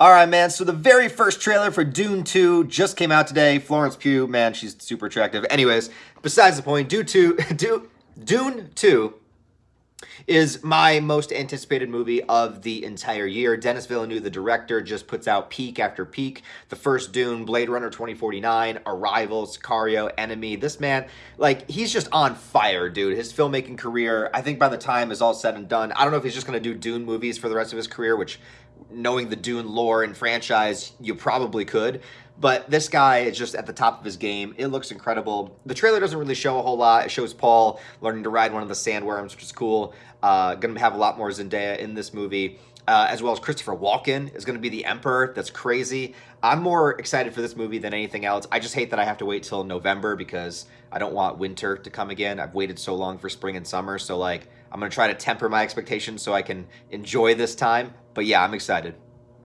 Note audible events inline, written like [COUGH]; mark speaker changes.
Speaker 1: All right, man. So the very first trailer for Dune 2 just came out today. Florence Pugh, man, she's super attractive. Anyways, besides the point, Dune 2, [LAUGHS] Dune, Dune 2 is my most anticipated movie of the entire year. Denis Villeneuve, the director, just puts out peak after peak. The first Dune, Blade Runner 2049, Arrival, Sicario, Enemy. This man, like, he's just on fire, dude. His filmmaking career, I think by the time is all said and done, I don't know if he's just going to do Dune movies for the rest of his career, which knowing the Dune lore and franchise, you probably could. But this guy is just at the top of his game. It looks incredible. The trailer doesn't really show a whole lot. It shows Paul learning to ride one of the sandworms, which is cool. Uh, going to have a lot more Zendaya in this movie. Uh, as well as Christopher Walken is going to be the Emperor. That's crazy. I'm more excited for this movie than anything else. I just hate that I have to wait till November because I don't want winter to come again. I've waited so long for spring and summer. So, like, I'm going to try to temper my expectations so I can enjoy this time. But yeah, I'm excited.